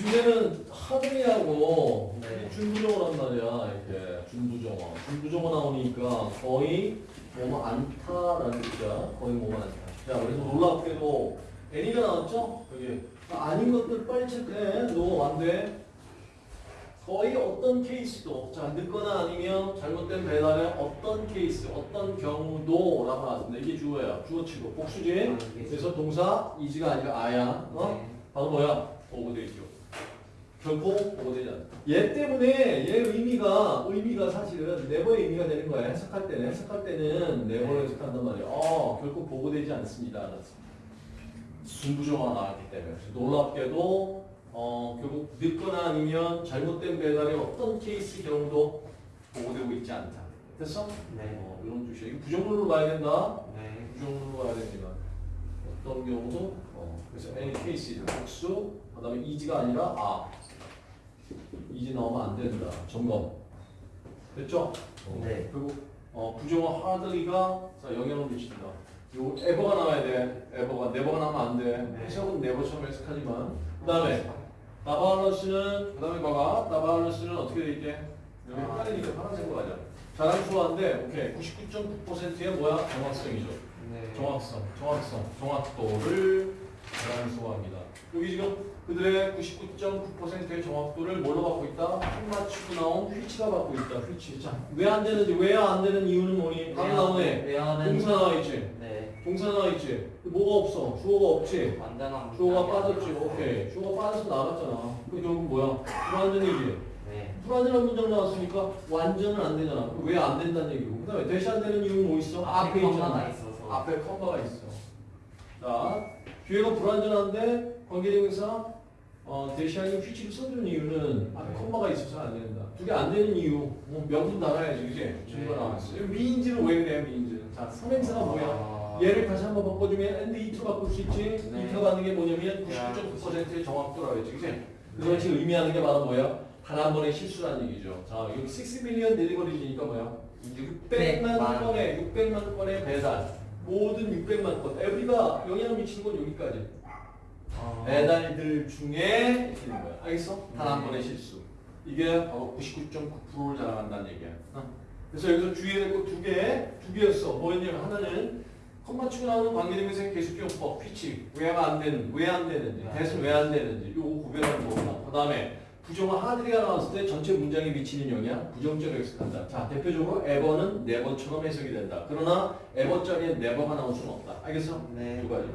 문제는 하등이하고 네. 준부정어란 말이야 이렇게. 준부정어. 준부정어 나오니까 거의 뭐뭐 않다라는 뜻이야. 거의 뭐뭐 않다 자 그래서 놀랍게도 애니가 나왔죠? 여기 아닌 것들 빨리 체크해. 너 안 돼. 거의 어떤 케이스도 자 늦거나 아니면 잘못된 배달의 어떤 케이스 어떤 경우도 라고 나왔습니다. 이게 주어야 주어치고. 복수지 그래서 동사 이지가 아니라 아야. 어? 네. 바로 뭐야? 보고돼 있죠. 결코 보고되지 않아. 얘 때문에 얘 의미가 의미가 사실은 네버의 의미가 되는 거야. 해석할 때는 해석할 때는 네버를 해석한단 말이야. 어 결코 보고되지 않습니다. 순부정어가 나왔기 때문에 그래서 놀랍게도 어 결국 늦거나 아니면 잘못된 배달의 어떤 케이스 경우도 보고되고 있지 않다. 됐어? 네. 어, 이런 뜻이야. 이거 부정문으로 봐야 된다. 네. 부정으로 가야 됩니다. 어떤 경우도 어, 그래서 any case 복수 그다음에 이지가 아니라 아 이지 나오면 안 된다 점검 됐죠? 어, 네. 그리고 어, 부정어 hardly가 자 영향을 미친다. 요 ever가 나와야 돼. ever가 never가 나오면 안 돼. 네. 해석은 never처럼 해석하지만 그 다음에 나바알러스는 그 다음에 봐봐 나바알러스는 어떻게 돼 있게 여기 아. 헷갈리니까 파란색으로 가자. 자랑수화인데 오케이 99.9%의 뭐야 정확성이죠. 네. 정확성, 정확성, 정확도를 자랑수화합니다. 여기 지금 그들의 99.9%의 정확도를 뭘로 받고 있다? 한 맞추고 나온 휘치가 받고 있다. 휘치. 자, 왜 안 되는지, 왜 안 되는 이유는 뭐니? 방 나오네. 동사 나와 있지. 네. 동사 나와 있지. 뭐가 없어? 주어가 없지. 완전한 주어가 빠졌지. 오케이. 주어가 빠져서 나갔잖아. 그 결국 뭐야? 불완전이지. 네. 불완전한 문장 나왔으니까 완전은 안 되잖아. 왜 안 된다는 얘기고. 그 다음에 대시 안 되는 이유는 뭐 있어? 앞에 있잖아. 있어서. 앞에 컴마가 있어. 자, 뒤에가 불완전한데 관계대명사 어, 대시하기 휘치를 써주는 이유는 앞에 네. 컴마가 있어서 안 된다. 두개안 되는 이유. 뭐 명분 달아야지, 그지? 증거 네. 나왔어. 미인지는 왜 그래, 미인지는? 자, 삼행사가 뭐야? 아. 얘를 다시 한번 바꿔주면 and it로 바꿀 수 있지. 네. it가 받는 게 뭐냐면 99.9%의 정확도라고 했지? 그래서 지금 의미하는 게 바로 뭐야? 단 한 번의 실수라는 얘기죠. 자, 여기 6 million deliveries니까 뭐야? 600만 건의 600만 건의 배달. 모든 600만 건. every가 영향을 미치는 건 여기까지. 아. 배달들 중에 된 거야. 알겠어? 단한 네. 번의 실수. 이게 바로 99.9%를 자랑한다는 얘기야. 어? 그래서 여기서 주의해야 될 거 두 개, 두 개였어. 뭐였냐면 하나는 컴마 치고 나오는 관계대명사의 계속용법, which. 왜가 안 되는, 왜 안 되는지, 네. 대신 왜 안 되는지, 요거 구별하는 거구나. 그 다음에 부정어 하드리가 나왔을 때 전체 문장에 미치는 영향, 부정적으로 해석한다. 자, 대표적으로 ever는 never처럼 해석이 된다. 그러나 ever 자리에 never가 나올 수는 없다. 알겠어? 네. 두 가지.